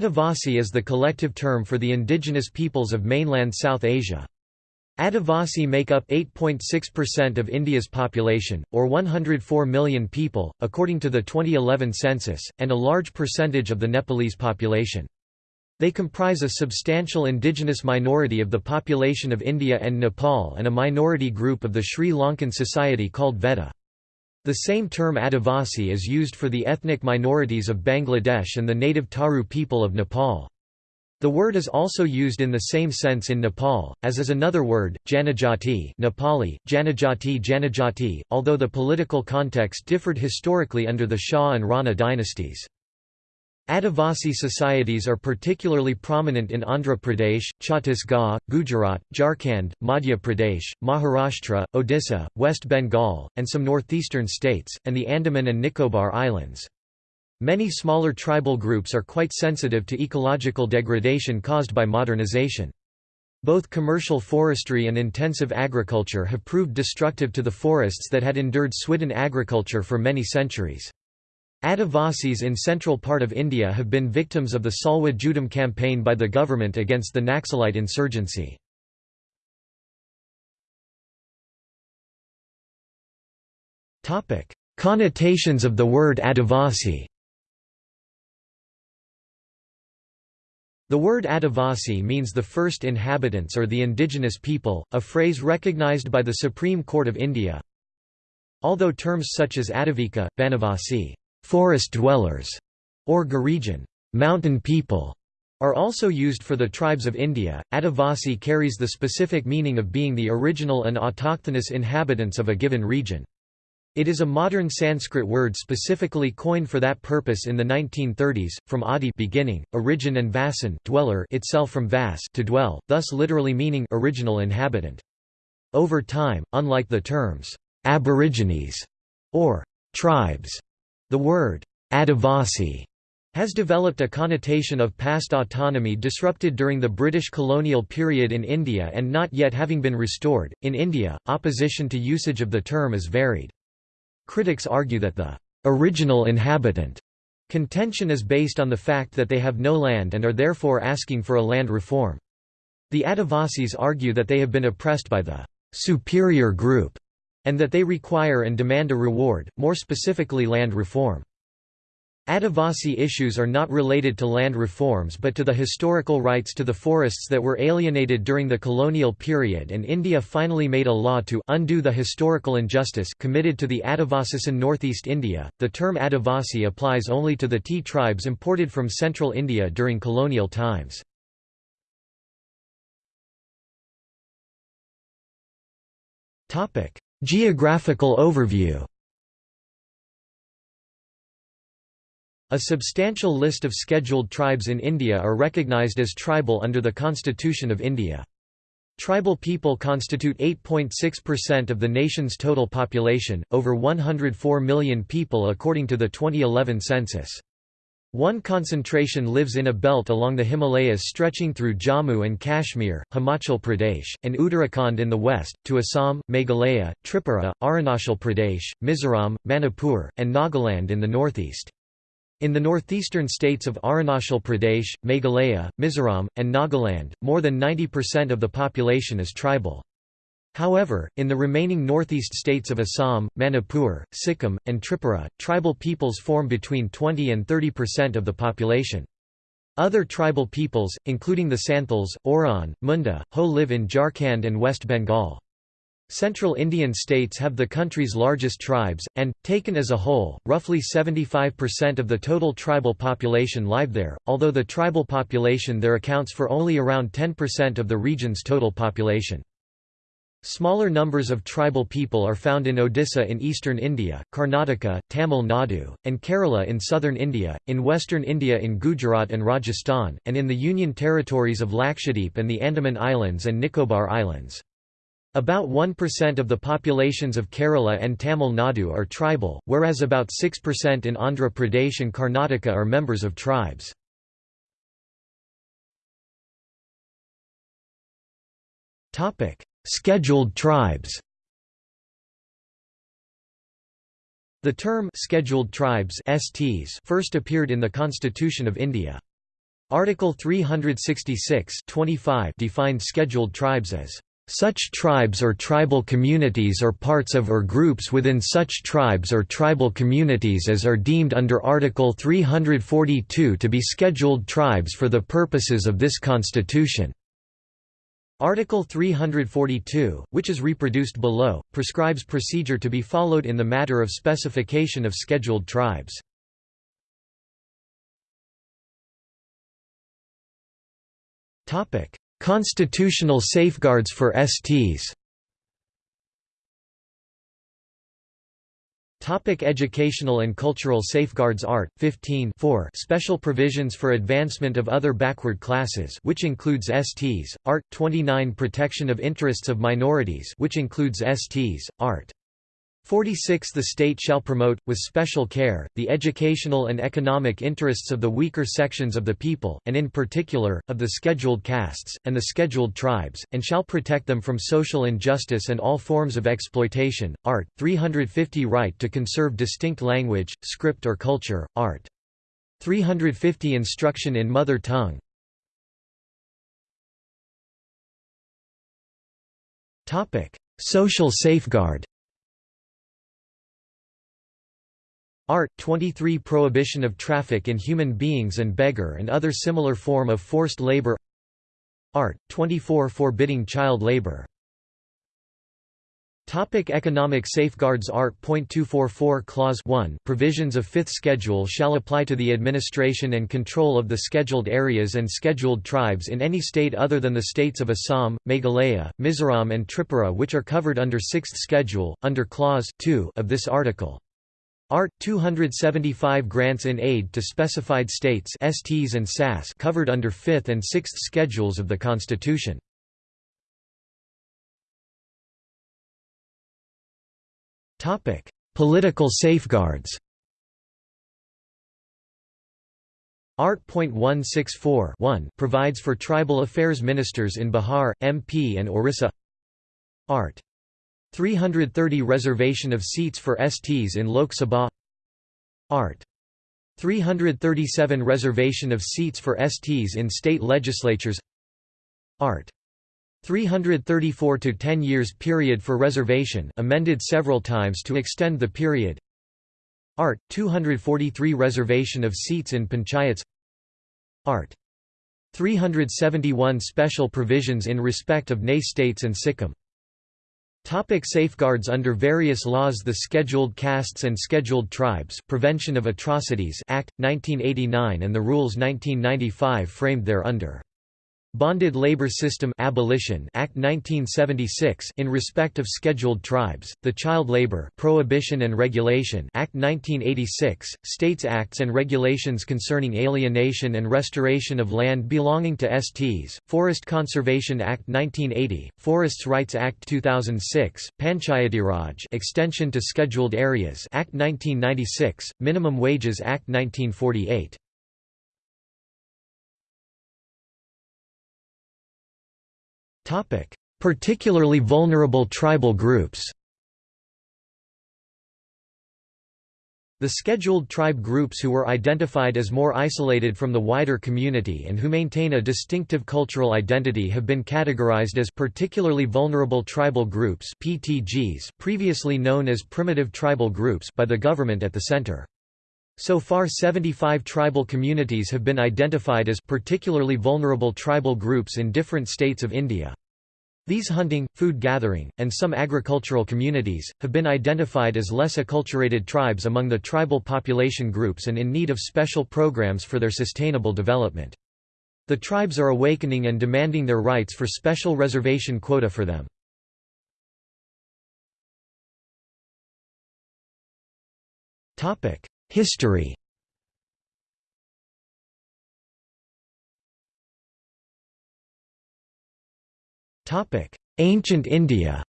Adivasi is the collective term for the indigenous peoples of mainland South Asia. Adivasi make up 8.6% of India's population, or 104 million people, according to the 2011 census, and a large percentage of the Nepalese population. They comprise a substantial indigenous minority of the population of India and Nepal and a minority group of the Sri Lankan society called Vedda. The same term Adivasi is used for the ethnic minorities of Bangladesh and the native Tharu people of Nepal. The word is also used in the same sense in Nepal, as is another word, Janajati Nepali, Janajati Janajati, although the political context differed historically under the Shah and Rana dynasties. Adivasi societies are particularly prominent in Andhra Pradesh, Chhattisgarh, Gujarat, Jharkhand, Madhya Pradesh, Maharashtra, Odisha, West Bengal, and some northeastern states, and the Andaman and Nicobar Islands. Many smaller tribal groups are quite sensitive to ecological degradation caused by modernization. Both commercial forestry and intensive agriculture have proved destructive to the forests that had endured swidden agriculture for many centuries. Adivasis in central part of India have been victims of the Salwa Judum campaign by the government against the Naxalite insurgency. Connotations of the word Adivasi The word Adivasi means the first inhabitants or the indigenous people, a phrase recognized by the Supreme Court of India. Although terms such as Adivika, Banavasi forest dwellers, or Girijan mountain people, are also used for the tribes of India. Adivasi carries the specific meaning of being the original and autochthonous inhabitants of a given region. It is a modern Sanskrit word specifically coined for that purpose in the 1930s, from adi beginning, origin and vasan dweller itself from vas to dwell, thus literally meaning original inhabitant. Over time, unlike the terms aborigines or tribes, the word Adivasi has developed a connotation of past autonomy disrupted during the British colonial period in India and not yet having been restored. In India, opposition to usage of the term is varied. Critics argue that the original inhabitant contention is based on the fact that they have no land and are therefore asking for a land reform. The Adivasis argue that they have been oppressed by the superior group and that they require and demand a reward, more specifically land reform. Adivasi issues are not related to land reforms but to the historical rights to the forests that were alienated during the colonial period and India finally made a law to undo the historical injustice committed to the Adivasis in northeast India. The term Adivasi applies only to the tea tribes imported from central India during colonial times. Topic: Geographical overview A substantial list of scheduled tribes in India are recognised as tribal under the Constitution of India. Tribal people constitute 8.6% of the nation's total population, over 104 million people according to the 2011 census. One concentration lives in a belt along the Himalayas stretching through Jammu and Kashmir, Himachal Pradesh, and Uttarakhand in the west, to Assam, Meghalaya, Tripura, Arunachal Pradesh, Mizoram, Manipur, and Nagaland in the northeast. In the northeastern states of Arunachal Pradesh, Meghalaya, Mizoram, and Nagaland, more than 90% of the population is tribal. However, in the remaining northeast states of Assam, Manipur, Sikkim, and Tripura, tribal peoples form between 20 and 30% of the population. Other tribal peoples, including the Santals, Oraon, Munda, Ho live in Jharkhand and West Bengal. Central Indian states have the country's largest tribes, and, taken as a whole, roughly 75% of the total tribal population live there, although the tribal population there accounts for only around 10% of the region's total population. Smaller numbers of tribal people are found in Odisha in eastern India, Karnataka, Tamil Nadu, and Kerala in southern India, in western India in Gujarat and Rajasthan, and in the Union territories of Lakshadweep and the Andaman Islands and Nicobar Islands. About 1% of the populations of Kerala and Tamil Nadu are tribal, whereas about 6% in Andhra Pradesh and Karnataka are members of tribes. Topic: Scheduled tribes The term «scheduled tribes» STs first appeared in the Constitution of India. Article 366 defined scheduled tribes as such tribes or tribal communities or parts of or groups within such tribes or tribal communities as are deemed under Article 342 to be scheduled tribes for the purposes of this Constitution. Article 342, which is reproduced below, prescribes procedure to be followed in the matter of specification of scheduled tribes. Constitutional safeguards for STs Topic educational and cultural safeguards Art. 15 4 Special provisions for advancement of other backward classes which includes STs Art. 29 Protection of interests of minorities which includes STs Art 46 The state shall promote, with special care, the educational and economic interests of the weaker sections of the people, and in particular, of the scheduled castes, and the scheduled tribes, and shall protect them from social injustice and all forms of exploitation. Art. 350 Right to conserve distinct language, script or culture. Art. 350 Instruction in mother tongue. Social safeguard Art. 23 Prohibition of traffic in human beings and beggar and other similar form of forced labor Art. 24 Forbidding child labor Topic economic safeguards Art. 244 Clause 1 Provisions of Fifth Schedule shall apply to the administration and control of the scheduled areas and scheduled tribes in any state other than the states of Assam, Meghalaya, Mizoram and Tripura which are covered under Sixth Schedule, under Clause 2 of this article. Art. 275 grants in aid to specified states STs and SAS covered under 5th and 6th schedules of the Constitution. Topic: Political safeguards Art.164 provides for tribal affairs ministers in Bihar, MP and Orissa Art. 330 Reservation of seats for STs in Lok Sabha Art. 337 Reservation of seats for STs in state legislatures Art. 334 to 10 years period for reservation amended several times to extend the period Art. 243 Reservation of seats in panchayats Art. 371 Special provisions in respect of NAY states and Sikkim Topic safeguards Under various laws The Scheduled Castes and Scheduled Tribes Prevention of Atrocities Act, 1989 and the Rules 1995 framed thereunder Bonded Labor System Abolition Act 1976 in respect of scheduled tribes, the Child Labor Prohibition and Regulation Act 1986, States Acts and Regulations concerning alienation and restoration of land belonging to STs, Forest Conservation Act 1980, Forests Rights Act 2006, Panchayatiraj Extension to Scheduled Areas Act 1996, Minimum Wages Act 1948 Particularly vulnerable tribal groups The scheduled tribe groups who were identified as more isolated from the wider community and who maintain a distinctive cultural identity have been categorized as particularly vulnerable tribal groups PTGs, previously known as primitive tribal groups by the government at the center. So far 75 tribal communities have been identified as particularly vulnerable tribal groups in different states of India. These hunting, food gathering, and some agricultural communities, have been identified as less acculturated tribes among the tribal population groups and in need of special programs for their sustainable development. The tribes are awakening and demanding their rights for special reservation quota for them. History Ancient India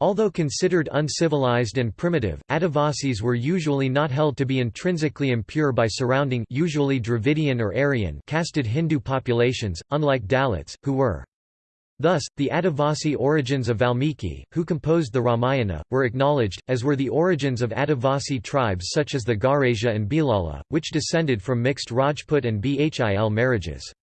Although considered uncivilized and primitive, Adivasis were usually not held to be intrinsically impure by surrounding usually Dravidian or Aryan casted Hindu populations, unlike Dalits, who were Thus, the Adivasi origins of Valmiki, who composed the Ramayana, were acknowledged, as were the origins of Adivasi tribes such as the Garasia and Bhilala, which descended from mixed Rajput and Bhil marriages.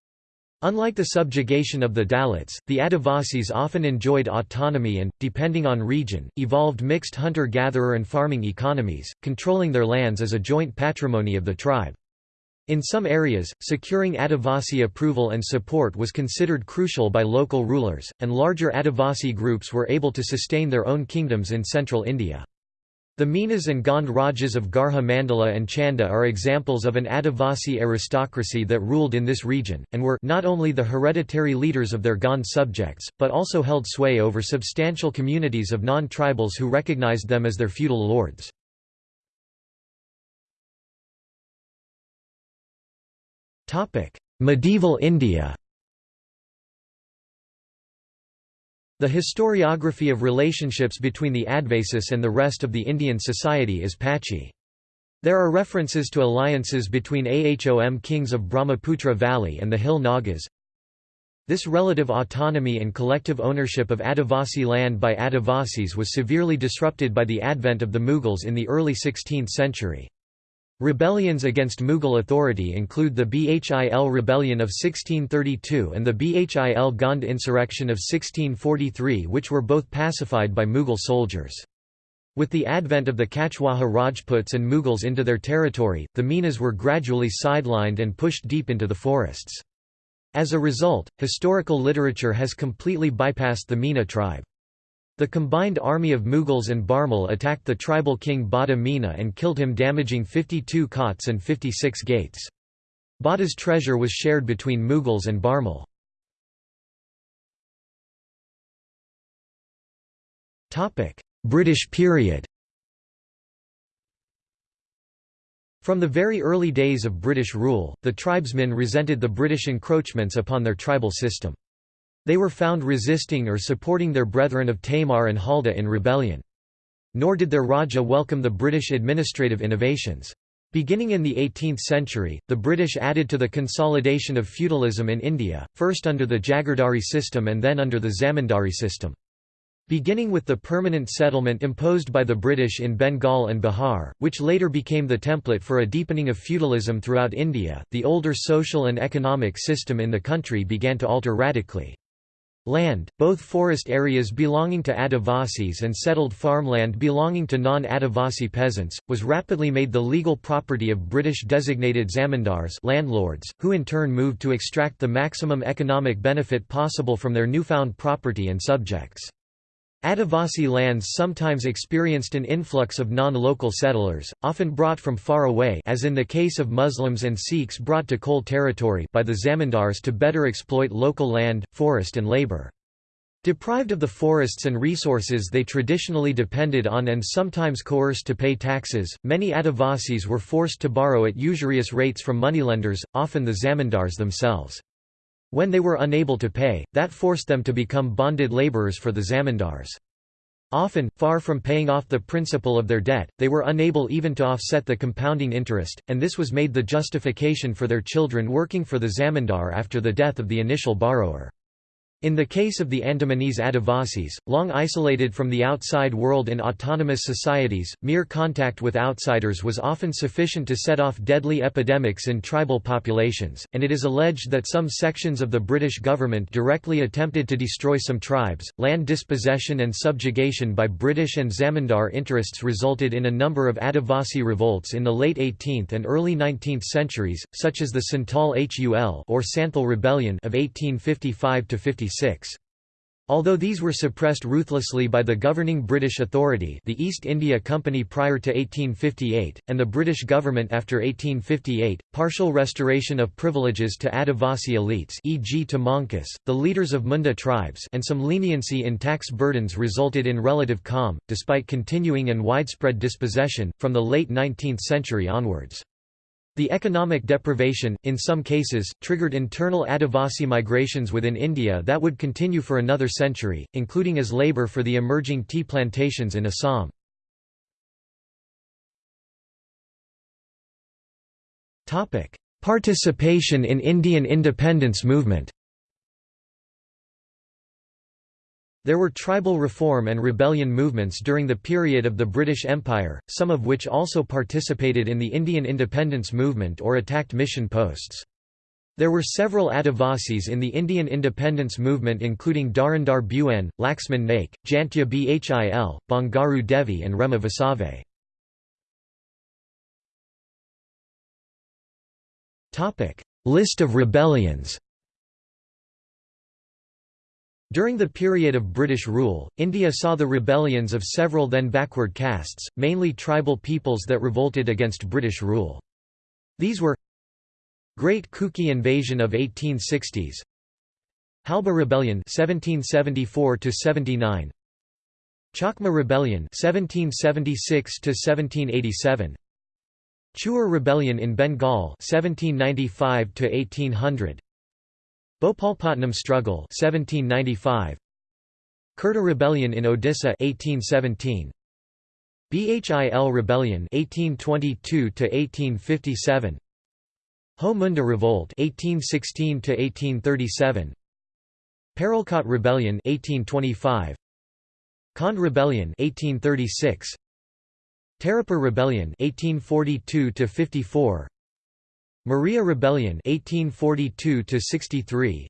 Unlike the subjugation of the Dalits, the Adivasis often enjoyed autonomy and, depending on region, evolved mixed hunter-gatherer and farming economies, controlling their lands as a joint patrimony of the tribe. In some areas, securing Adivasi approval and support was considered crucial by local rulers, and larger Adivasi groups were able to sustain their own kingdoms in central India. The Minas and Gond Rajas of Garha Mandala and Chanda are examples of an Adivasi aristocracy that ruled in this region, and were not only the hereditary leaders of their Gond subjects, but also held sway over substantial communities of non-tribals who recognized them as their feudal lords. Medieval India The historiography of relationships between the Adivasis and the rest of the Indian society is patchy. There are references to alliances between Ahom kings of Brahmaputra Valley and the hill Nagas. This relative autonomy and collective ownership of Adivasi land by Adivasis was severely disrupted by the advent of the Mughals in the early 16th century. Rebellions against Mughal authority include the Bhil Rebellion of 1632 and the Bhil Gond insurrection of 1643 which were both pacified by Mughal soldiers. With the advent of the Kachwaha Rajputs and Mughals into their territory, the Minas were gradually sidelined and pushed deep into the forests. As a result, historical literature has completely bypassed the Mina tribe. The combined army of Mughals and Bharmal attacked the tribal king Bada Meena and killed him damaging 52 cots and 56 gates. Bada's treasure was shared between Mughals and Bharmal. British period From the very early days of British rule, the tribesmen resented the British encroachments upon their tribal system. They were found resisting or supporting their brethren of Tamar and Halda in rebellion. Nor did their Raja welcome the British administrative innovations. Beginning in the 18th century, the British added to the consolidation of feudalism in India, first under the Jagirdari system and then under the Zamindari system. Beginning with the permanent settlement imposed by the British in Bengal and Bihar, which later became the template for a deepening of feudalism throughout India, the older social and economic system in the country began to alter radically. Land, both forest areas belonging to Adivasis and settled farmland belonging to non-Adivasi peasants, was rapidly made the legal property of British-designated zamindars landlords, who in turn moved to extract the maximum economic benefit possible from their newfound property and subjects. Adivasi lands sometimes experienced an influx of non-local settlers, often brought from far away as in the case of Muslims and Sikhs brought to Kol territory by the zamindars to better exploit local land, forest and labour. Deprived of the forests and resources they traditionally depended on and sometimes coerced to pay taxes, many Adivasis were forced to borrow at usurious rates from moneylenders, often the zamindars themselves. When they were unable to pay, that forced them to become bonded laborers for the zamindars. Often, far from paying off the principal of their debt, they were unable even to offset the compounding interest, and this was made the justification for their children working for the zamindar after the death of the initial borrower. In the case of the Andamanese Adivasis, long isolated from the outside world in autonomous societies, mere contact with outsiders was often sufficient to set off deadly epidemics in tribal populations, and it is alleged that some sections of the British government directly attempted to destroy some tribes. Land dispossession and subjugation by British and Zamindar interests resulted in a number of Adivasi revolts in the late 18th and early 19th centuries, such as the Santal Hul or Santhal Rebellion of 1855 56. Although these were suppressed ruthlessly by the governing British authority the East India Company prior to 1858, and the British government after 1858, partial restoration of privileges to Adivasi elites e.g. to Mankis, the leaders of Munda tribes and some leniency in tax burdens resulted in relative calm, despite continuing and widespread dispossession, from the late 19th century onwards. The economic deprivation, in some cases, triggered internal Adivasi migrations within India that would continue for another century, including as labour for the emerging tea plantations in Assam. Participation in Indian independence movement There were tribal reform and rebellion movements during the period of the British Empire, some of which also participated in the Indian independence movement or attacked mission posts. There were several Adivasis in the Indian independence movement including Dharindar Bhuan, Laxman Naik, Jantya Bhil, Bangaru Devi and Rema Vasave. List of rebellions during the period of British rule, India saw the rebellions of several then backward castes, mainly tribal peoples that revolted against British rule. These were Great Kuki Invasion of 1860s Halba Rebellion 1774 79 Chakma Rebellion 1776 1787 Chuar Rebellion in Bengal 1795 1800 Bhopalpatnam Struggle 1795 Khurda Rebellion in Odisha 1817 Bhil Rebellion 1822 to 1857 Ho Munda Revolt 1816 to 1837 Paralkot Rebellion 1825 Kand Rebellion 1836 Tarapur Rebellion 1842 to 54 Maria Rebellion 1842 63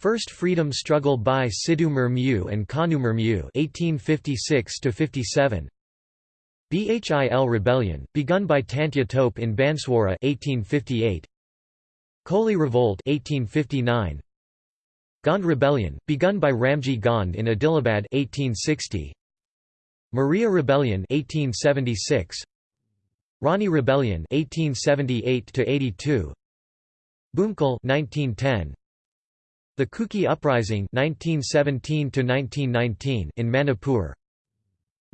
First Freedom Struggle by Sidhu Murmu and Kanu Murmu 1856 57 Bhil Rebellion begun by Tantya Tope in Banswara 1858 Koli Revolt 1859 Gond Rebellion begun by Ramji Gond in Adilabad 1860 Maria Rebellion 1876 Rani Rebellion 1878 to 82 Bhumkal 1910 The Kuki Uprising 1917 to 1919 in Manipur.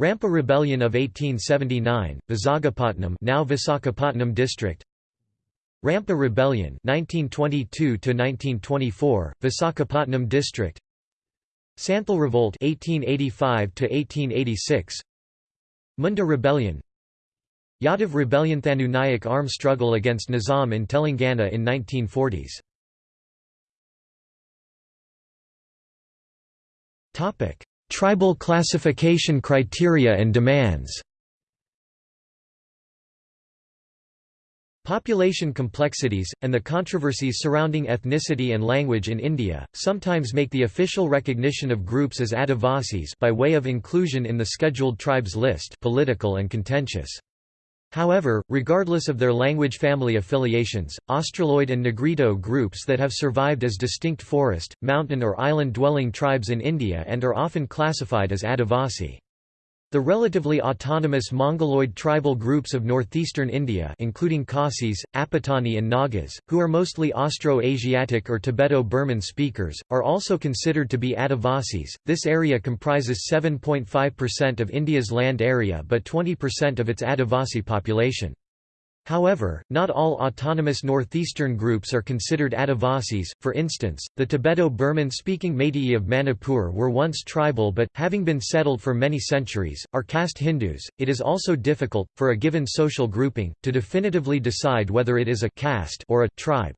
Rampa Rebellion of 1879 Visakhapatnam now Visakhapatnam district. Rampa Rebellion 1922 to 1924 Visakhapatnam district. Santhal Revolt 1885 to 1886 Munda Rebellion Yadav rebellion Thanu Nayak arm struggle against Nizam in Telangana in 1940s. Topic: Tribal classification criteria and demands Population complexities, and the controversies surrounding ethnicity and language in India, sometimes make the official recognition of groups as Adivasis by way of inclusion in the Scheduled Tribes list political and contentious. However, regardless of their language family affiliations, Australoid and Negrito groups that have survived as distinct forest, mountain or island-dwelling tribes in India and are often classified as Adivasi. The relatively autonomous Mongoloid tribal groups of northeastern India including Khasis, Apatani and Nagas, who are mostly Austro-Asiatic or Tibeto-Burman speakers, are also considered to be Adivasis. This area comprises 7.5% of India's land area but 20% of its Adivasi population. However, not all autonomous northeastern groups are considered Adivasis, for instance, the Tibeto-Burman speaking Meitei of Manipur were once tribal but, having been settled for many centuries, are caste Hindus. It is also difficult, for a given social grouping, to definitively decide whether it is a caste or a tribe.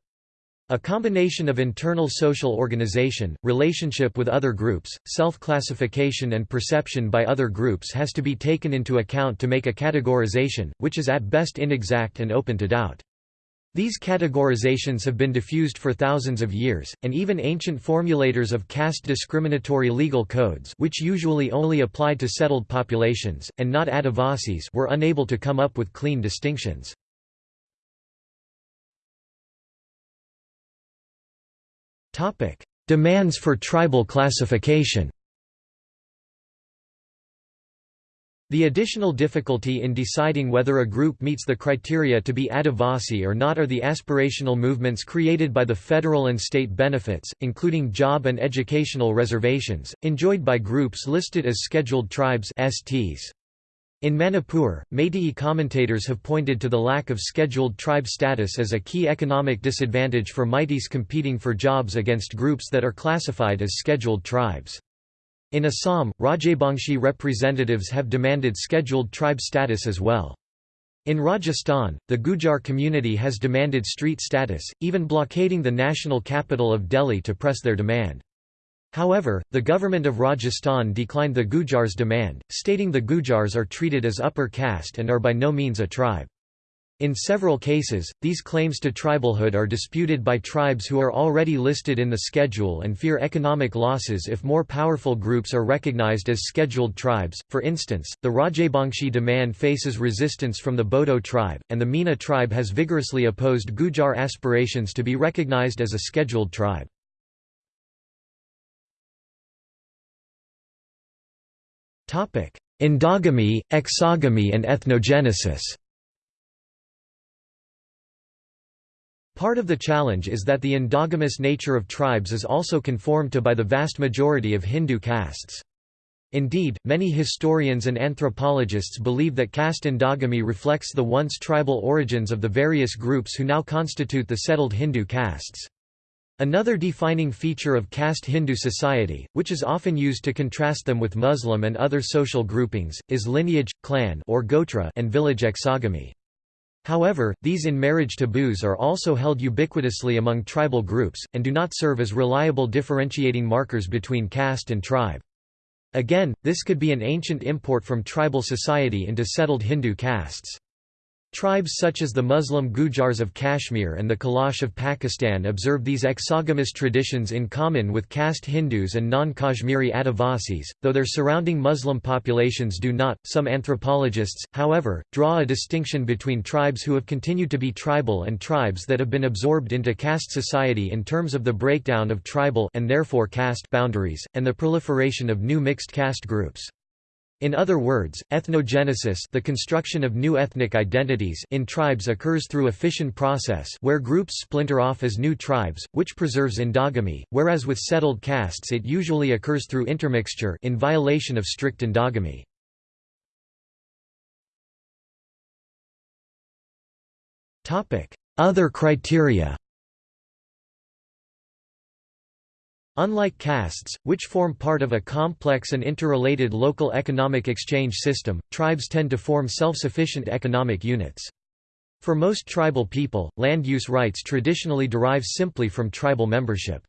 A combination of internal social organization, relationship with other groups, self-classification and perception by other groups has to be taken into account to make a categorization, which is at best inexact and open to doubt. These categorizations have been diffused for thousands of years, and even ancient formulators of caste discriminatory legal codes which usually only applied to settled populations, and not Adivasis were unable to come up with clean distinctions. Topic: Demands for tribal classification. The additional difficulty in deciding whether a group meets the criteria to be Adivasi or not are the aspirational movements created by the federal and state benefits, including job and educational reservations, enjoyed by groups listed as Scheduled Tribes STs. In Manipur, Meitei commentators have pointed to the lack of scheduled tribe status as a key economic disadvantage for Meiteis competing for jobs against groups that are classified as scheduled tribes. In Assam, Rajabangshi representatives have demanded scheduled tribe status as well. In Rajasthan, the Gujar community has demanded street status, even blockading the national capital of Delhi to press their demand. However, the government of Rajasthan declined the Gujars' demand, stating the Gujars are treated as upper caste and are by no means a tribe. In several cases, these claims to tribalhood are disputed by tribes who are already listed in the schedule and fear economic losses if more powerful groups are recognized as scheduled tribes. For instance, the Rajabangshi demand faces resistance from the Bodo tribe, and the Meena tribe has vigorously opposed Gujar aspirations to be recognized as a scheduled tribe. Endogamy, exogamy and ethnogenesis Part of the challenge is that the endogamous nature of tribes is also conformed to by the vast majority of Hindu castes. Indeed, many historians and anthropologists believe that caste endogamy reflects the once tribal origins of the various groups who now constitute the settled Hindu castes. Another defining feature of caste Hindu society, which is often used to contrast them with Muslim and other social groupings, is lineage, clan or gotra and village exogamy. However, these in-marriage taboos are also held ubiquitously among tribal groups, and do not serve as reliable differentiating markers between caste and tribe. Again, this could be an ancient import from tribal society into settled Hindu castes. Tribes such as the Muslim Gujars of Kashmir and the Kalash of Pakistan observe these exogamous traditions in common with caste Hindus and non-Kashmiri Adivasis, though their surrounding Muslim populations do not. Some anthropologists, however, draw a distinction between tribes who have continued to be tribal and tribes that have been absorbed into caste society in terms of the breakdown of tribal and therefore caste boundaries, and the proliferation of new mixed caste groups. In other words, ethnogenesis the construction of new ethnic identities in tribes occurs through a fission process where groups splinter off as new tribes, which preserves endogamy, whereas with settled castes it usually occurs through intermixture in violation of strict endogamy. Other criteria Unlike castes, which form part of a complex and interrelated local economic exchange system, tribes tend to form self-sufficient economic units. For most tribal people, land use rights traditionally derive simply from tribal membership.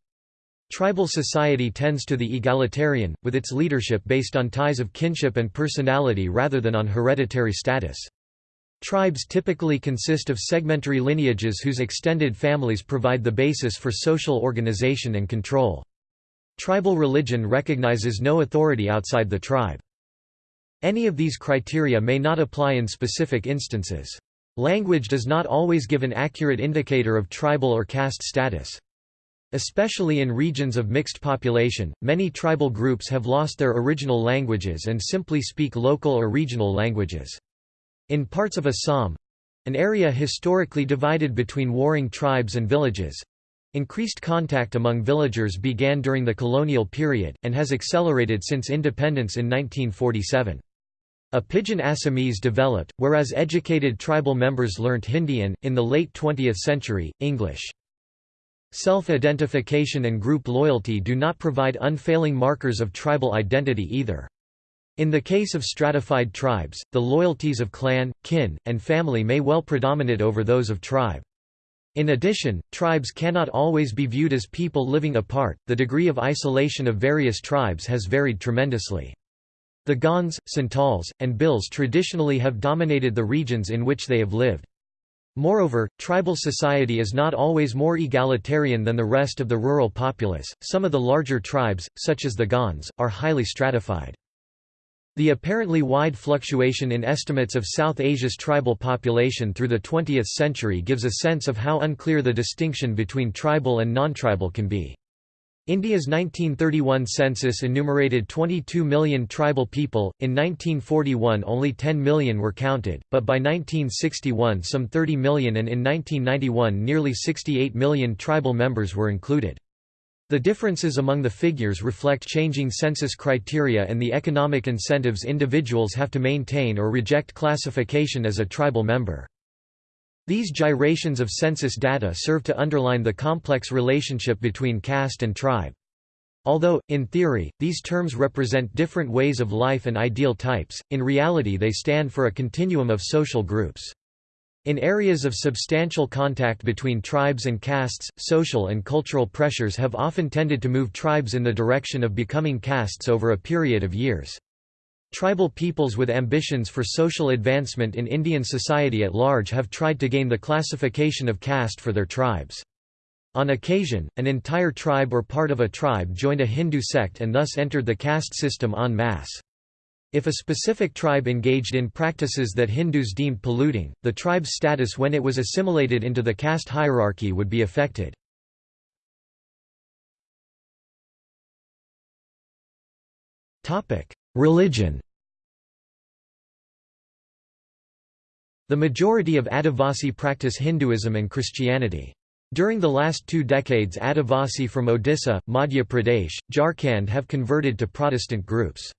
Tribal society tends to the egalitarian, with its leadership based on ties of kinship and personality rather than on hereditary status. Tribes typically consist of segmentary lineages whose extended families provide the basis for social organization and control. Tribal religion recognizes no authority outside the tribe. Any of these criteria may not apply in specific instances. Language does not always give an accurate indicator of tribal or caste status. Especially in regions of mixed population, many tribal groups have lost their original languages and simply speak local or regional languages. In parts of Assam—an area historically divided between warring tribes and villages, Increased contact among villagers began during the colonial period, and has accelerated since independence in 1947. A pidgin Assamese developed, whereas educated tribal members learnt Hindi and, in the late 20th century, English. Self-identification and group loyalty do not provide unfailing markers of tribal identity either. In the case of stratified tribes, the loyalties of clan, kin, and family may well predominate over those of tribe. In addition, tribes cannot always be viewed as people living apart, the degree of isolation of various tribes has varied tremendously. The Gonds, Santals, and Bhils traditionally have dominated the regions in which they have lived. Moreover, tribal society is not always more egalitarian than the rest of the rural populace. Some of the larger tribes, such as the Gonds, are highly stratified. The apparently wide fluctuation in estimates of South Asia's tribal population through the 20th century gives a sense of how unclear the distinction between tribal and non-tribal can be. India's 1931 census enumerated 22 million tribal people, in 1941 only 10 million were counted, but by 1961 some 30 million and in 1991 nearly 68 million tribal members were included. The differences among the figures reflect changing census criteria and the economic incentives individuals have to maintain or reject classification as a tribal member. These gyrations of census data serve to underline the complex relationship between caste and tribe. Although, in theory, these terms represent different ways of life and ideal types, in reality they stand for a continuum of social groups. In areas of substantial contact between tribes and castes, social and cultural pressures have often tended to move tribes in the direction of becoming castes over a period of years. Tribal peoples with ambitions for social advancement in Indian society at large have tried to gain the classification of caste for their tribes. On occasion, an entire tribe or part of a tribe joined a Hindu sect and thus entered the caste system en masse. If a specific tribe engaged in practices that Hindus deemed polluting, the tribe's status when it was assimilated into the caste hierarchy would be affected. Religion The majority of Adivasi practice Hinduism and Christianity. During the last two decades Adivasi from Odisha, Madhya Pradesh, Jharkhand have converted to Protestant groups.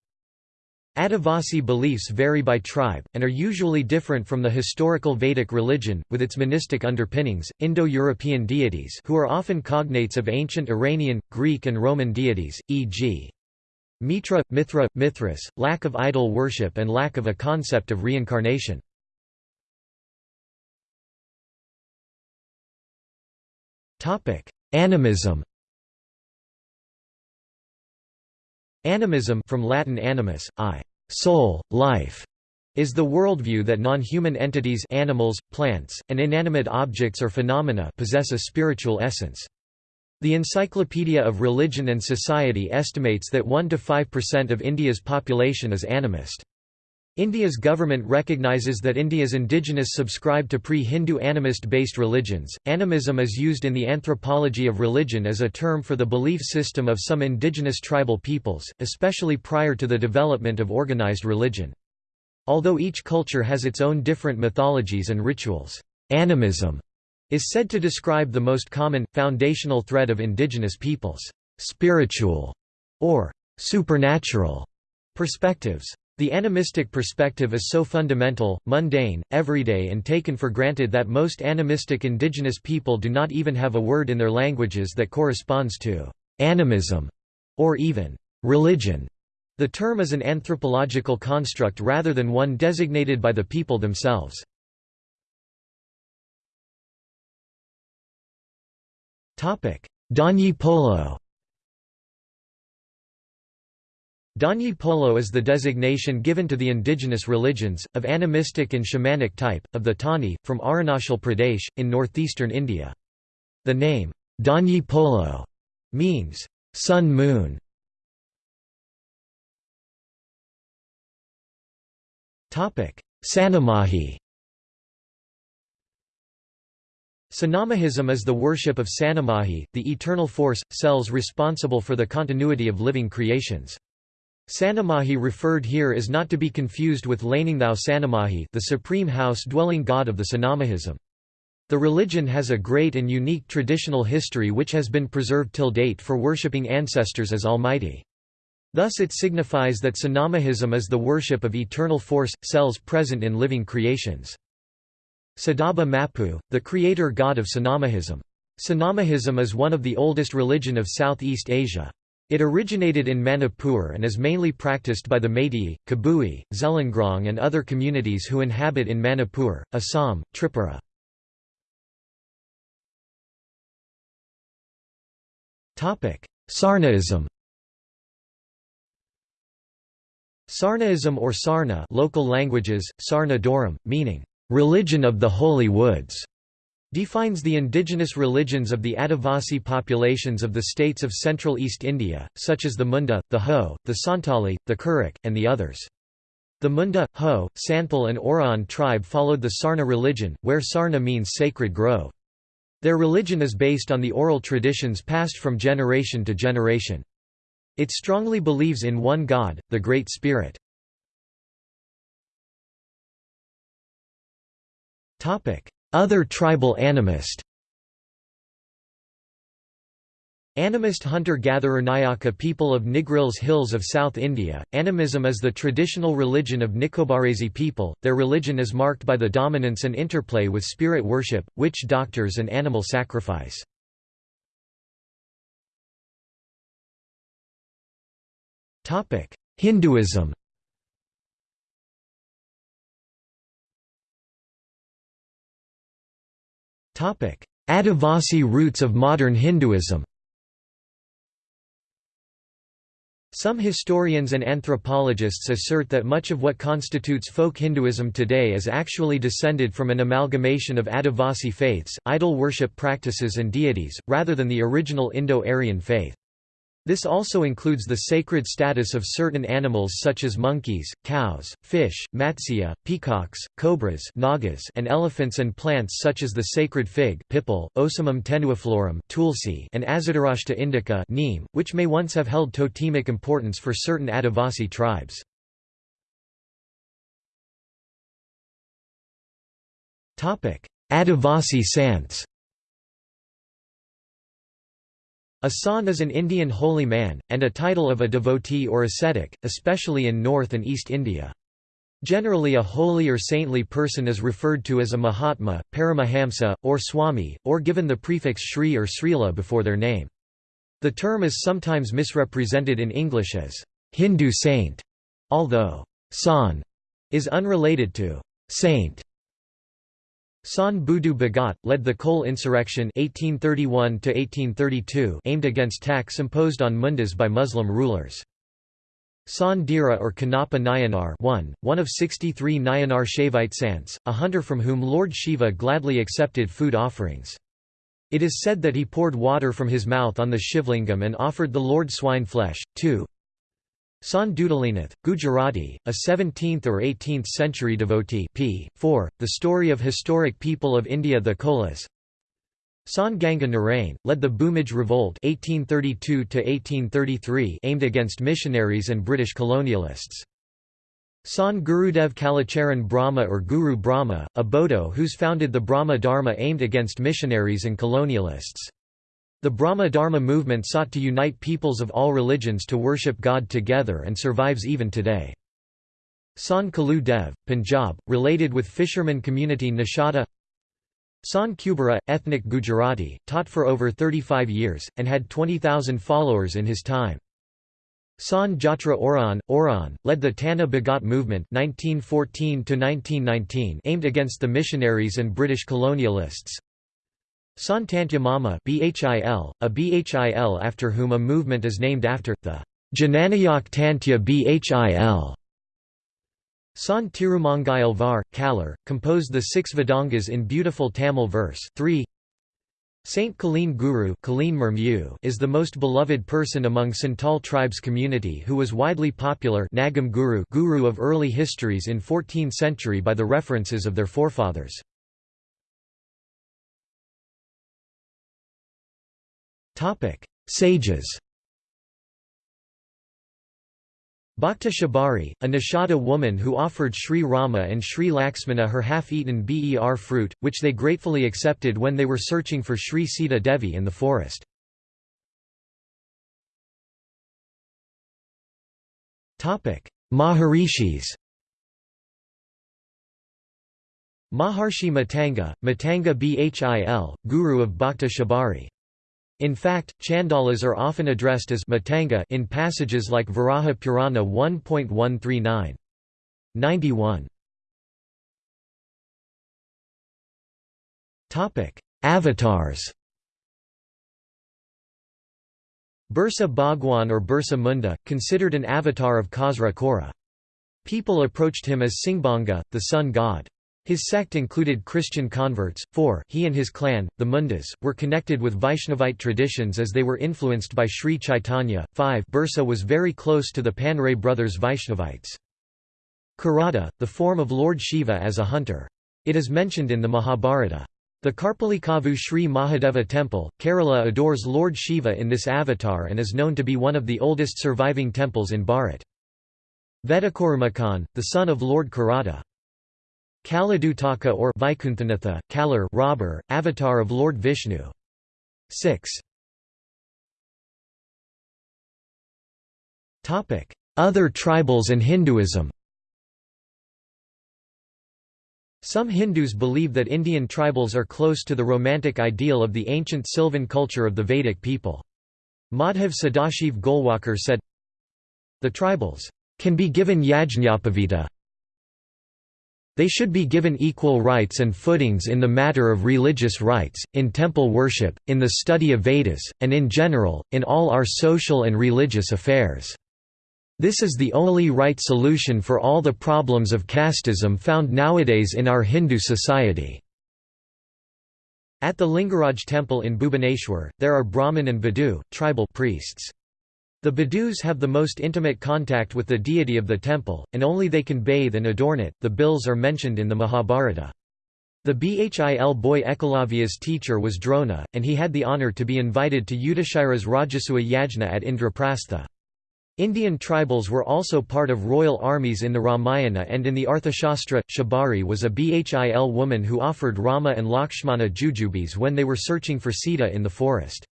Adivasi beliefs vary by tribe, and are usually different from the historical Vedic religion, with its monistic underpinnings. Indo-European deities who are often cognates of ancient Iranian, Greek and Roman deities, e.g. Mitra, Mithra, Mithras, lack of idol worship and lack of a concept of reincarnation. Animism Animism from Latin animus, I, soul, life, is the worldview that non-human entities animals, plants, and inanimate objects or phenomena possess a spiritual essence. The Encyclopedia of Religion and Society estimates that 1–5% of India's population is animist. India's government recognizes that India's indigenous subscribe to pre-Hindu animist-based religions. Animism is used in the anthropology of religion as a term for the belief system of some indigenous tribal peoples, especially prior to the development of organized religion. Although each culture has its own different mythologies and rituals, animism is said to describe the most common, foundational thread of indigenous peoples' spiritual or supernatural perspectives. The animistic perspective is so fundamental, mundane, everyday and taken for granted that most animistic indigenous people do not even have a word in their languages that corresponds to animism or even religion. The term is an anthropological construct rather than one designated by the people themselves. Danyi Polo Danyi Polo is the designation given to the indigenous religions, of animistic and shamanic type, of the Tani, from Arunachal Pradesh, in northeastern India. The name, Danyi Polo, means, sun-moon. Sanamahi Sanamahism is the worship of Sanamahi, the eternal force, cells responsible for the continuity of living creations. Sanamahi referred here is not to be confused with Laningthau Sanamahi the supreme house-dwelling god of the Sanamahism. The religion has a great and unique traditional history which has been preserved till date for worshipping ancestors as almighty. Thus it signifies that Sanamahism is the worship of eternal force, cells present in living creations. Sadaba Mapu, the creator god of Sanamahism. Sanamahism is one of the oldest religion of Southeast Asia. It originated in Manipur and is mainly practiced by the Meitei, Kabui, Zeliangrong and other communities who inhabit in Manipur, Assam, Tripura. Sarnaism Sarnaism or Sarna local languages, Sarna Doram, meaning, "...religion of the holy woods", defines the indigenous religions of the Adivasi populations of the states of central East India, such as the Munda, the Ho, the Santali, the Kurukh, and the others. The Munda, Ho, Santhal and Oraon tribe followed the Sarna religion, where Sarna means sacred grove. Their religion is based on the oral traditions passed from generation to generation. It strongly believes in one God, the Great Spirit. Other tribal animist. Animist hunter-gatherer Nayaka people of Nilgiris hills of South India, animism is the traditional religion of Nicobarese people, their religion is marked by the dominance and interplay with spirit worship, witch doctors and animal sacrifice. Hinduism Adivasi roots of modern Hinduism Some historians and anthropologists assert that much of what constitutes folk Hinduism today is actually descended from an amalgamation of Adivasi faiths, idol worship practices and deities, rather than the original Indo-Aryan faith. This also includes the sacred status of certain animals such as monkeys, cows, fish, matsya, peacocks, cobras nagas and elephants and plants such as the sacred fig pipal, Ocimum tenuiflorum tulsi and Azadirachta indica neem, which may once have held totemic importance for certain Adivasi tribes. Adivasi Sants a is an Indian holy man, and a title of a devotee or ascetic, especially in North and East India. Generally a holy or saintly person is referred to as a Mahatma, Paramahamsa, or Swami, or given the prefix Shri or Srila before their name. The term is sometimes misrepresented in English as Hindu saint, although san is unrelated to saint. San Budu Bhagat, led the Kol insurrection 1831 aimed against tax imposed on mundas by Muslim rulers. San Dira or Kannappa Nayanar one, one of 63 Nayanar Shaivite Sants, a hunter from whom Lord Shiva gladly accepted food offerings. It is said that he poured water from his mouth on the Shivlingam and offered the Lord swine flesh. 2. San Sandutalinath, Gujarati, a 17th or 18th century devotee p. 4, The Story of Historic People of India The Kolas San Ganga Narain, led the Bhumij Revolt 1832 aimed against missionaries and British colonialists. San Gurudev Kalacharan Brahma or Guru Brahma, a Bodo who's founded the Brahma Dharma aimed against missionaries and colonialists. The Brahma Dharma movement sought to unite peoples of all religions to worship God together and survives even today. San Kalu Dev, Punjab, related with fisherman community Nishada San Kubera, ethnic Gujarati, taught for over 35 years, and had 20,000 followers in his time. San Jatra Oraon, Oraon, led the Tana Bhagat movement 1914 aimed against the missionaries and British colonialists. Santantya Mama BHIL, a BHIL after whom a movement is named after, the Jananayak Tantya BHIL. Sant Tirumangai Alvar, Kalar, composed the six Vedangas in beautiful Tamil verse 3. Saint Kaleen Guru is the most beloved person among Santal tribes community who was widely popular Nagam Guru, Guru of early histories in 14th century by the references of their forefathers. Topic: Sages. Bhakta Shabari, a Nishada woman who offered Sri Rama and Sri Laxmana her half-eaten ber fruit, which they gratefully accepted when they were searching for Sri Sita Devi in the forest. Maharishis Maharshi Matanga, Matanga Bhil, Guru of Bhakta Shabari in fact, chandalas are often addressed as matanga in passages like Varaha Purana 1.139. 91. Avatars Birsa Bhagwan or Birsa Munda, considered an avatar of Khasra Khora. People approached him as Singbanga, the sun god. His sect included Christian converts, for he and his clan, the Mundas, were connected with Vaishnavite traditions as they were influenced by Sri Chaitanya. 5 Birsa was very close to the Panray brothers Vaishnavites. Kirata, the form of Lord Shiva as a hunter. It is mentioned in the Mahabharata. The Karpalikavu Sri Mahadeva temple, Kerala adores Lord Shiva in this avatar and is known to be one of the oldest surviving temples in Bharat. Vedakurumakan, the son of Lord Kirata. Kaladutaka or Vaikunthanatha, Kalar robber, avatar of Lord Vishnu. 6. Other tribals and Hinduism Some Hindus believe that Indian tribals are close to the romantic ideal of the ancient Sylvan culture of the Vedic people. Madhav Sadashiv Golwalkar said, The tribals can be given yajñapavita They should be given equal rights and footings in the matter of religious rights, in temple worship, in the study of Vedas, and in general, in all our social and religious affairs. This is the only right solution for all the problems of casteism found nowadays in our Hindu society. At the Lingaraj temple in Bhubaneswar, there are Brahmin and Badu, tribal priests. The Badus have the most intimate contact with the deity of the temple, and only they can bathe and adorn it. The Bhils are mentioned in the Mahabharata. The Bhil boy Ekalavya's teacher was Drona, and he had the honour to be invited to Yudhishthira's Rajasuya Yajna at Indraprastha. Indian tribals were also part of royal armies in the Ramayana and in the Arthashastra. Shabari was a Bhil woman who offered Rama and Lakshmana jujubes when they were searching for Sita in the forest.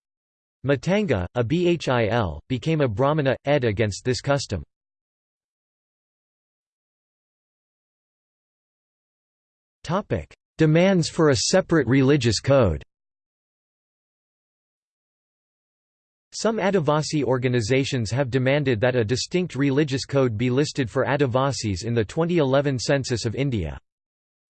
Matanga, a Bhil, became a Brahmana, ed against this custom. Demands for a separate religious code Some Adivasi organizations have demanded that a distinct religious code be listed for Adivasis in the 2011 census of India.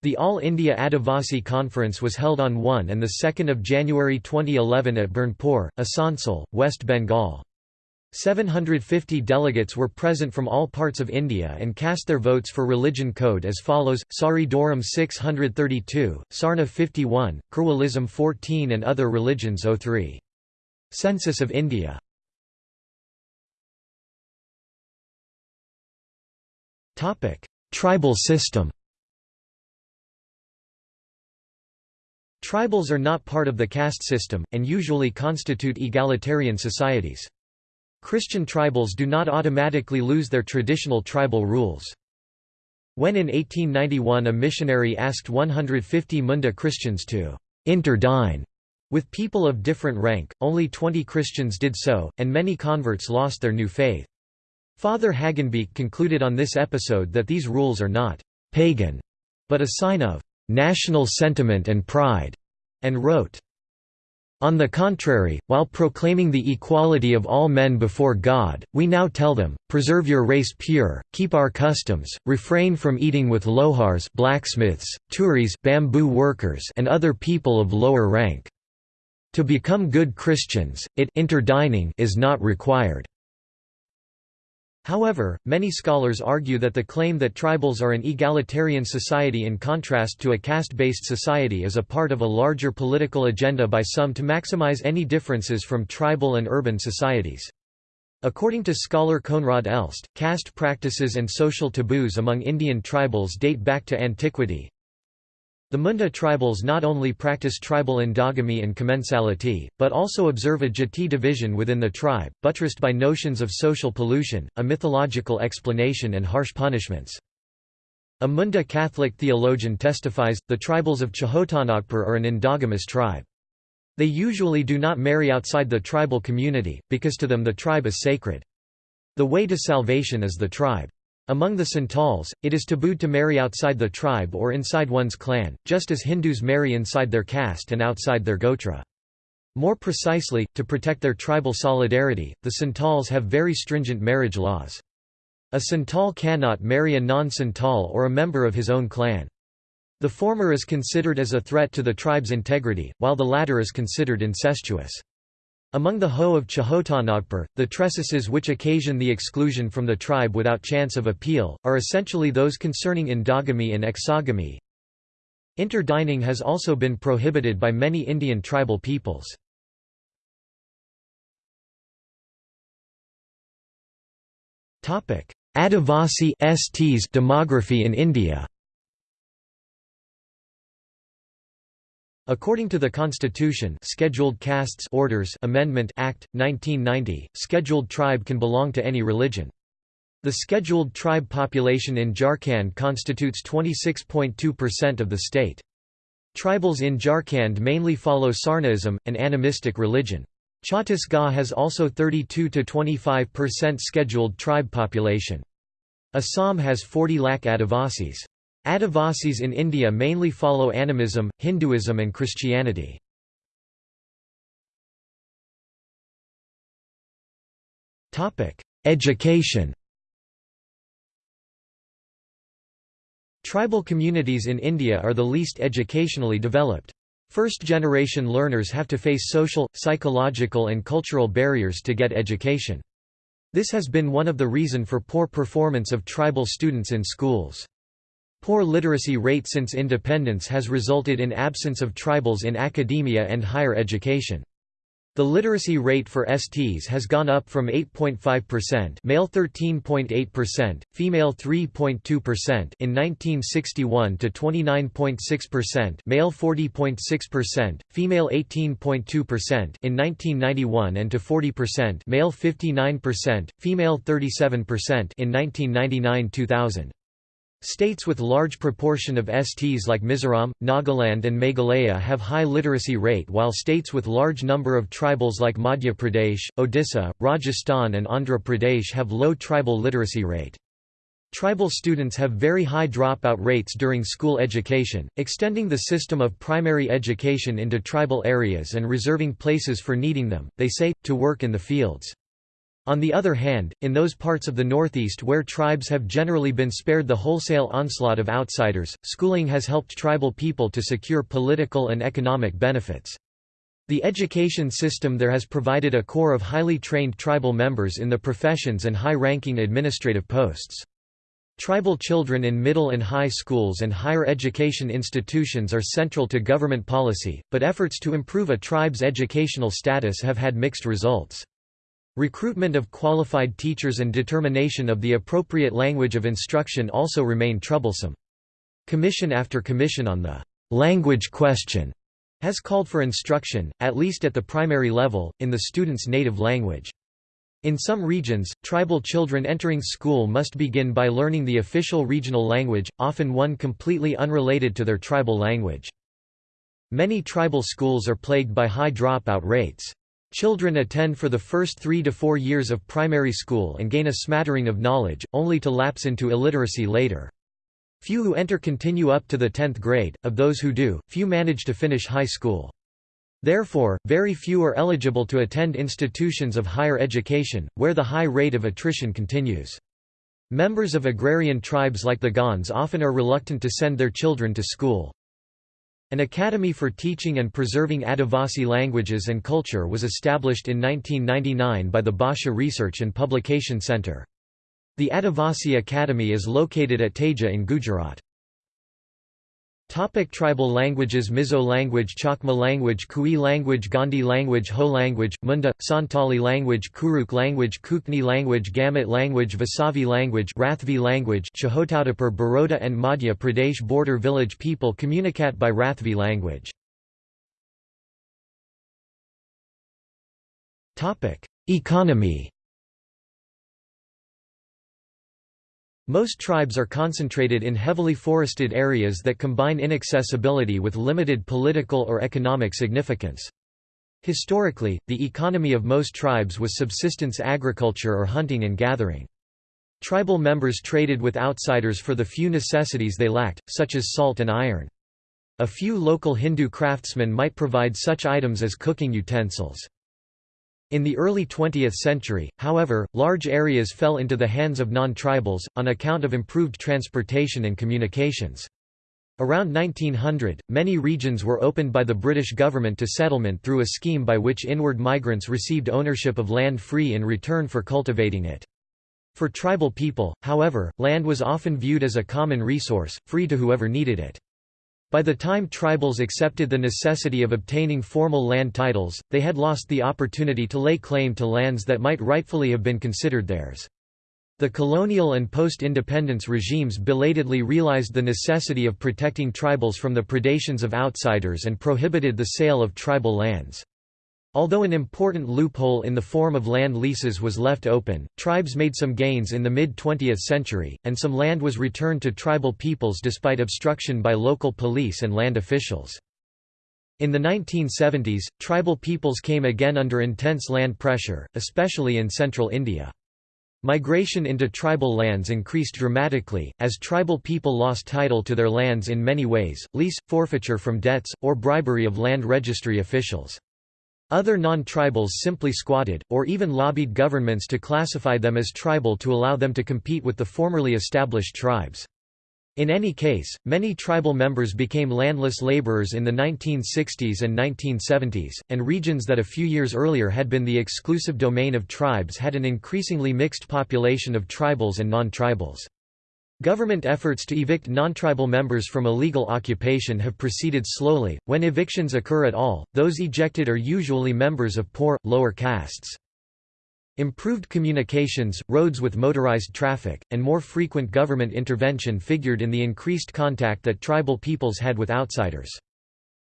The All India Adivasi Conference was held on 1 and 2 January 2011 at Burnpur, Asansol, West Bengal. 750 delegates were present from all parts of India and cast their votes for religion code as follows, Sari Doram 632, Sarna 51, Kherwalism 14 and other religions 03. Census of India Tribal system Tribals are not part of the caste system, and usually constitute egalitarian societies. Christian tribals do not automatically lose their traditional tribal rules. When in 1891 a missionary asked 150 Munda Christians to interdine with people of different rank, only 20 Christians did so, and many converts lost their new faith. Father Hagenbeek concluded on this episode that these rules are not «pagan», but a sign of «national sentiment and pride», and wrote, on the contrary, while proclaiming the equality of all men before God, we now tell them, preserve your race pure, keep our customs, refrain from eating with lohars blacksmiths, turis bamboo workers and other people of lower rank. To become good Christians, it interdining is not required. However, many scholars argue that the claim that tribals are an egalitarian society in contrast to a caste-based society is a part of a larger political agenda by some to maximize any differences from tribal and urban societies. According to scholar Koenraad Elst, caste practices and social taboos among Indian tribals date back to antiquity, the Munda tribals not only practice tribal endogamy and commensality, but also observe a jati division within the tribe, buttressed by notions of social pollution, a mythological explanation and harsh punishments. A Munda Catholic theologian testifies, the tribals of Chotanagpur are an endogamous tribe. They usually do not marry outside the tribal community, because to them the tribe is sacred. The way to salvation is the tribe. Among the Santals, it is tabooed to marry outside the tribe or inside one's clan, just as Hindus marry inside their caste and outside their gotra. More precisely, to protect their tribal solidarity, the Santals have very stringent marriage laws. A Santal cannot marry a non-Santal or a member of his own clan. The former is considered as a threat to the tribe's integrity, while the latter is considered incestuous. Among the Ho of Chotanagpur, the tresses which occasion the exclusion from the tribe without chance of appeal, are essentially those concerning endogamy and exogamy. Interdining has also been prohibited by many Indian tribal peoples. Adivasi STs demography in India According to the Constitution Scheduled Castes Orders Amendment Act, 1990, scheduled tribe can belong to any religion. The scheduled tribe population in Jharkhand constitutes 26.2% of the state. Tribals in Jharkhand mainly follow Sarnaism, an animistic religion. Chhattisgarh has also 32–25% scheduled tribe population. Assam has 40 lakh Adivasis. Adivasis in India mainly follow animism, Hinduism and Christianity. Education Tribal communities in India are the least educationally developed. First-generation learners have to face social, psychological and cultural barriers to get education. This has been one of the reason for poor performance of tribal students in schools. Poor literacy rate since independence has resulted in absence of tribals in academia and higher education. The literacy rate for STs has gone up from 8.5% male 13.8%, female 3.2% in 1961 to 29.6% male 40.6%, female 18.2% in 1991 and to 40% male 59%, female 37% in 1999-2000. States with large proportion of STs like Mizoram, Nagaland and Meghalaya have high literacy rate while states with large number of tribals like Madhya Pradesh, Odisha, Rajasthan and Andhra Pradesh have low tribal literacy rate. Tribal students have very high dropout rates during school education, extending the system of primary education into tribal areas and reserving places for needing them, they say, to work in the fields. On the other hand, in those parts of the Northeast where tribes have generally been spared the wholesale onslaught of outsiders, schooling has helped tribal people to secure political and economic benefits. The education system there has provided a core of highly trained tribal members in the professions and high-ranking administrative posts. Tribal children in middle and high schools and higher education institutions are central to government policy, but efforts to improve a tribe's educational status have had mixed results. Recruitment of qualified teachers and determination of the appropriate language of instruction also remain troublesome. Commission after commission on the language question has called for instruction, at least at the primary level, in the student's native language. In some regions, tribal children entering school must begin by learning the official regional language, often one completely unrelated to their tribal language. Many tribal schools are plagued by high dropout rates. Children attend for the first three to four years of primary school and gain a smattering of knowledge, only to lapse into illiteracy later. Few who enter continue up to the 10th grade, of those who do, few manage to finish high school. Therefore, very few are eligible to attend institutions of higher education, where the high rate of attrition continues. Members of agrarian tribes like the Gonds often are reluctant to send their children to school. An Academy for Teaching and Preserving Adivasi Languages and Culture was established in 1999 by the Bhasha Research and Publication Centre. The Adivasi Academy is located at Teja in Gujarat. Topic tribal languages Mizo language Chakma language Kui language Gondi language Ho language, Munda, Santali language Kurukh language Kukni language Gamut language Vasavi language Rathvi language Chahotadapur Baroda and Madhya Pradesh border village people communicate by Rathvi language. Economy Most tribes are concentrated in heavily forested areas that combine inaccessibility with limited political or economic significance. Historically, the economy of most tribes was subsistence agriculture or hunting and gathering. Tribal members traded with outsiders for the few necessities they lacked, such as salt and iron. A few local Hindu craftsmen might provide such items as cooking utensils. In the early 20th century, however, large areas fell into the hands of non-tribals, on account of improved transportation and communications. Around 1900, many regions were opened by the British government to settlement through a scheme by which inward migrants received ownership of land free in return for cultivating it. For tribal people, however, land was often viewed as a common resource, free to whoever needed it. By the time tribals accepted the necessity of obtaining formal land titles, they had lost the opportunity to lay claim to lands that might rightfully have been considered theirs. The colonial and post-independence regimes belatedly realized the necessity of protecting tribals from the predations of outsiders and prohibited the sale of tribal lands. Although an important loophole in the form of land leases was left open, tribes made some gains in the mid-20th century, and some land was returned to tribal peoples despite obstruction by local police and land officials. In the 1970s, tribal peoples came again under intense land pressure, especially in central India. Migration into tribal lands increased dramatically, as tribal people lost title to their lands in many ways, lease, forfeiture from debts, or bribery of land registry officials. Other non-tribals simply squatted, or even lobbied governments to classify them as tribal to allow them to compete with the formerly established tribes. In any case, many tribal members became landless laborers in the 1960s and 1970s, and regions that a few years earlier had been the exclusive domain of tribes had an increasingly mixed population of tribals and non-tribals. Government efforts to evict non-tribal members from illegal occupation have proceeded slowly. When evictions occur at all, those ejected are usually members of poor, lower castes. Improved communications, roads with motorized traffic, and more frequent government intervention figured in the increased contact that tribal peoples had with outsiders.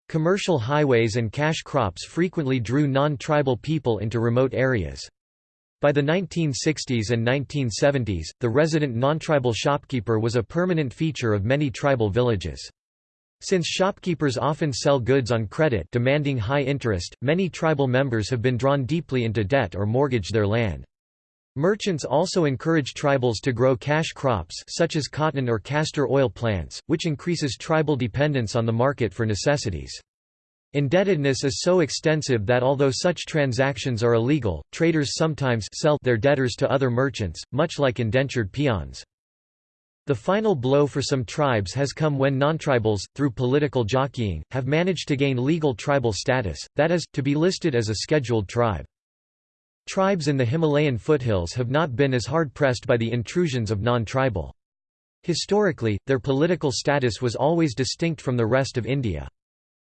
Commercial highways and cash crops frequently drew non-tribal people into remote areas. By the 1960s and 1970s, the resident non-tribal shopkeeper was a permanent feature of many tribal villages. Since shopkeepers often sell goods on credit demanding high interest, many tribal members have been drawn deeply into debt or mortgage their land. Merchants also encourage tribals to grow cash crops such as cotton or castor oil plants, which increases tribal dependence on the market for necessities. Indebtedness is so extensive that although such transactions are illegal, traders sometimes sell their debtors to other merchants, much like indentured peons. The final blow for some tribes has come when non-tribals, through political jockeying, have managed to gain legal tribal status, that is, to be listed as a scheduled tribe. Tribes in the Himalayan foothills have not been as hard-pressed by the intrusions of non-tribal. Historically, their political status was always distinct from the rest of India.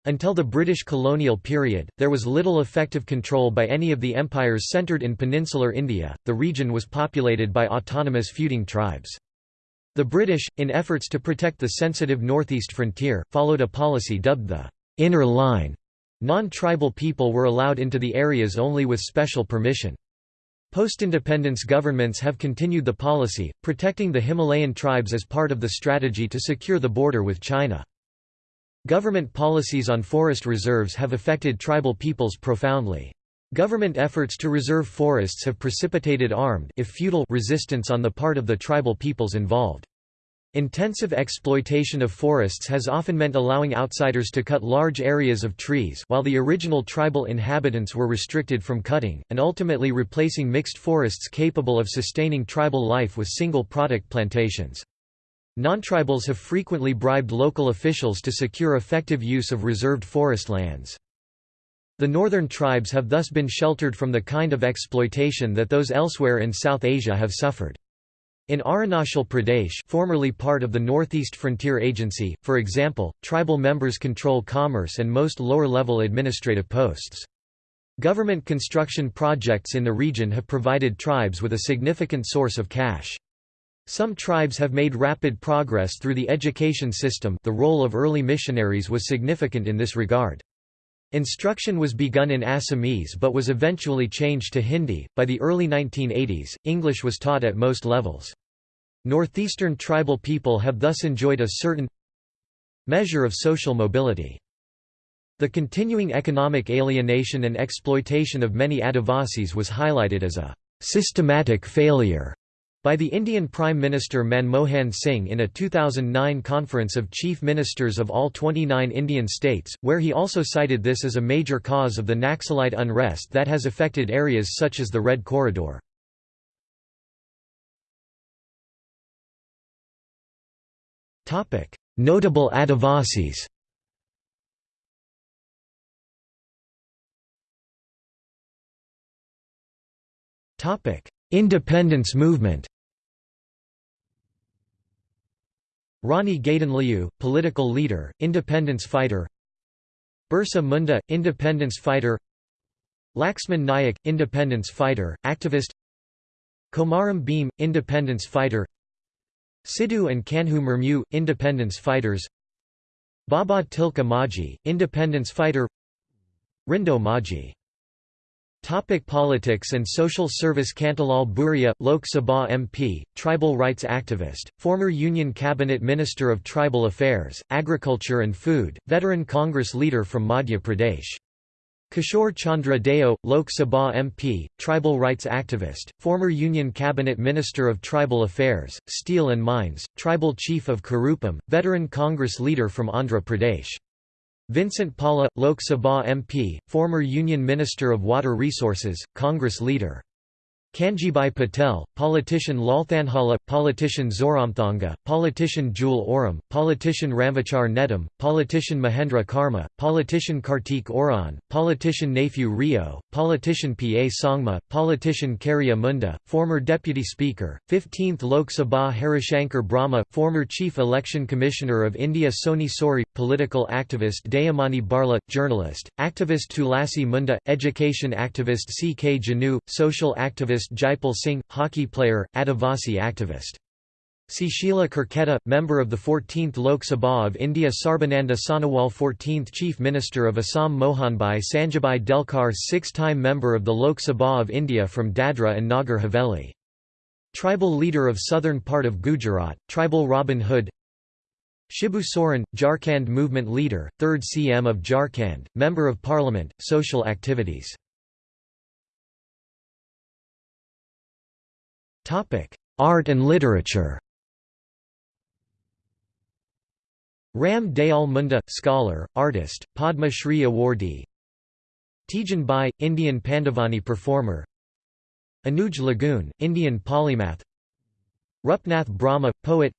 Until the British colonial period, there was little effective control by any of the empires centred in peninsular India. The region was populated by autonomous feuding tribes. The British, in efforts to protect the sensitive northeast frontier, followed a policy dubbed the «inner line». Non-tribal people were allowed into the areas only with special permission. Post-independence governments have continued the policy, protecting the Himalayan tribes as part of the strategy to secure the border with China. Government policies on forest reserves have affected tribal peoples profoundly. Government efforts to reserve forests have precipitated armed if futile resistance on the part of the tribal peoples involved. Intensive exploitation of forests has often meant allowing outsiders to cut large areas of trees while the original tribal inhabitants were restricted from cutting, and ultimately replacing mixed forests capable of sustaining tribal life with single-product plantations. Non-tribals have frequently bribed local officials to secure effective use of reserved forest lands. The northern tribes have thus been sheltered from the kind of exploitation that those elsewhere in South Asia have suffered. In Arunachal Pradesh formerly part of the Northeast Frontier Agency, for example, tribal members control commerce and most lower-level administrative posts. Government construction projects in the region have provided tribes with a significant source of cash. Some tribes have made rapid progress through the education system the role of early missionaries was significant in this regard. Instruction was begun in Assamese but was eventually changed to Hindi. By the early 1980s, English was taught at most levels. Northeastern tribal people have thus enjoyed a certain measure of social mobility. The continuing economic alienation and exploitation of many Adivasis was highlighted as a systematic failure by the Indian Prime Minister Manmohan Singh in a 2009 conference of chief ministers of all 29 Indian states, where he also cited this as a major cause of the Naxalite unrest that has affected areas such as the Red Corridor. Notable Adivasis Independence movement Rani Gaidinliu, political leader, independence fighter. Birsa Munda, independence fighter. Laxman Nayak, independence fighter, activist. Komaram Bhim, independence fighter. Sidhu and Kanhu Murmu, independence fighters. Baba Tilka Majhi, independence fighter. Rindo Majhi Topic politics and social service Kantilal Bhuria, Lok Sabha MP, tribal rights activist, former Union Cabinet Minister of Tribal Affairs, Agriculture and Food, veteran Congress leader from Madhya Pradesh. Kishore Chandra Deo, Lok Sabha MP, tribal rights activist, former Union Cabinet Minister of Tribal Affairs, Steel and Mines, tribal chief of Karupam, veteran Congress leader from Andhra Pradesh. Vincent Pala, Lok Sabha MP, former Union Minister of Water Resources, Congress leader. Kanjibai Patel, politician Lalthanhala, politician Zoramthanga, politician Jual Oram, politician Ramvichar Netam, politician Mahendra Karma, politician Kartik Oraon, politician Neiphiu Rio, politician P. A. Sangma, politician Kariya Munda, former Deputy Speaker, 15th Lok Sabha Harishankar Brahma, former Chief Election Commissioner of India Soni Sori, political activist Dayamani Barla, journalist, activist Tulasi Munda, education activist C. K. Janu, social activist Jaipal Singh, hockey player, Adivasi activist. Sushila Kerketta, member of the 14th Lok Sabha of India Sarbananda Sonowal 14th Chief Minister of Assam Mohanbai Sanjabai Delkar six-time member of the Lok Sabha of India from Dadra and Nagar Haveli. Tribal leader of southern part of Gujarat, tribal Robin Hood Shibu Soren, Jharkhand movement leader, 3rd CM of Jharkhand, Member of Parliament, social activities Art and literature. Ram Dayal Munda, scholar, artist, Padma Shri awardee. Tijan Bai, Indian Pandavani performer. Anuj Lugun, Indian polymath. Rupnath Brahma, poet.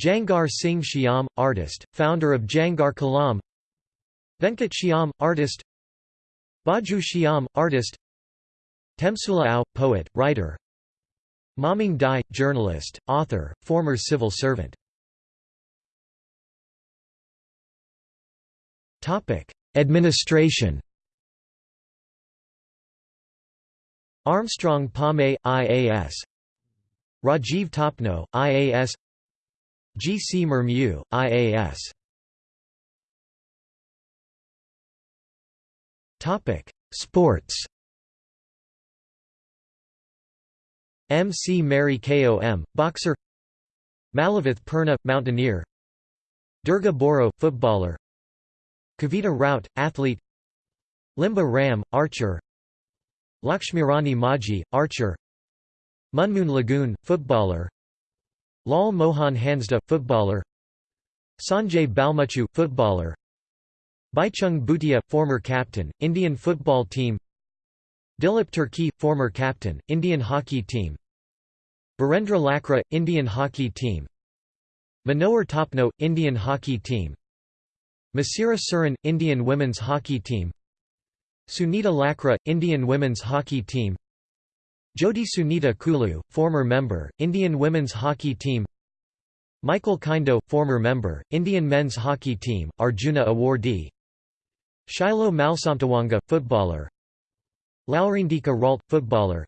Jangar Singh Shyam, artist, founder of Jangar Kalam. Venkat Shyam, artist. Baju Shyam, artist. Temsula Ao, poet, writer Mamang Dai, journalist, author, former civil servant. Administration Armstrong Pame, IAS Rajiv Topno, IAS G. C. Murmu, IAS Sports M. C. Mary Kom, boxer. Malavath Purna, mountaineer. Durga Boro, footballer. Kavita Raut, athlete. Limba Ram, archer. Lakshmirani Maji, archer. Munmun Lugun, footballer. Lal Mohan Hansda, footballer. Sanjay Balmuchu, footballer. Baichung Bhutia, former captain, Indian football team Dilip Tirkey, former captain, Indian hockey team. Birendra Lakra, Indian hockey team. Manohar Topno, Indian hockey team. Masira Surin, Indian women's hockey team. Sunita Lakra, Indian women's hockey team. Jyoti Sunita Kullu, former member, Indian women's hockey team. Michael Kindo, former member, Indian men's hockey team, Arjuna awardee. Shilo Malsamtawanga, footballer Laurindika Ralt, footballer.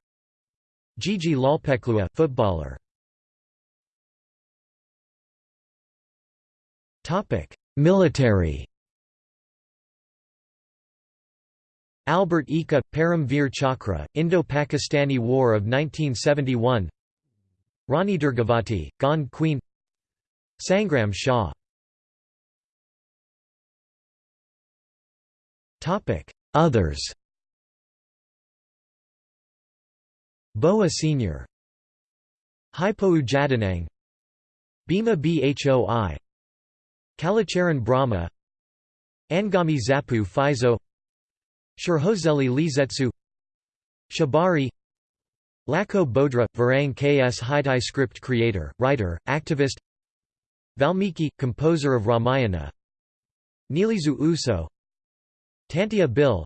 Gigi Lalpeklua, footballer. Military. Albert Ekka, Param Veer Chakra, Indo-Pakistani War of 1971 Rani Durgavati, Gond Queen. Sangram Shah. Others Boa Sr. Hypou Jadonang Bhima Bhoi. Kalacharan Brahma. Angami Zapu Phizo Shurhozeli Lizetsu. Shabari. Lako Bodra – Varang Ks Hitai script creator, writer, activist. Valmiki – composer of Ramayana. Nilizu Uso. Tantia Bhil.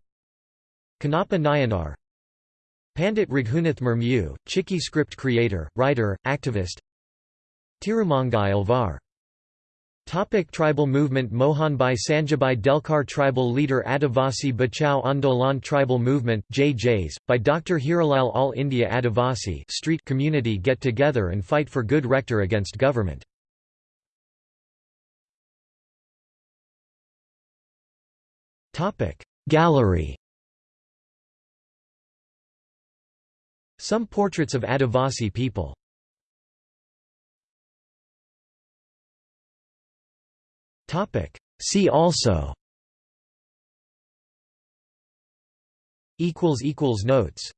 Kanapa Nayanar Pandit Raghunath Murmu, Chiki script creator, writer, activist Tirumangai Alvar Topic tribal movement Mohanbai Sanjabai Delkar Tribal leader Adivasi Bachao Andolan Tribal movement JJs, by Dr. Hiralal All India Adivasi street community get together and fight for good rector against government. Gallery Some portraits of Adivasi people. See also. Notes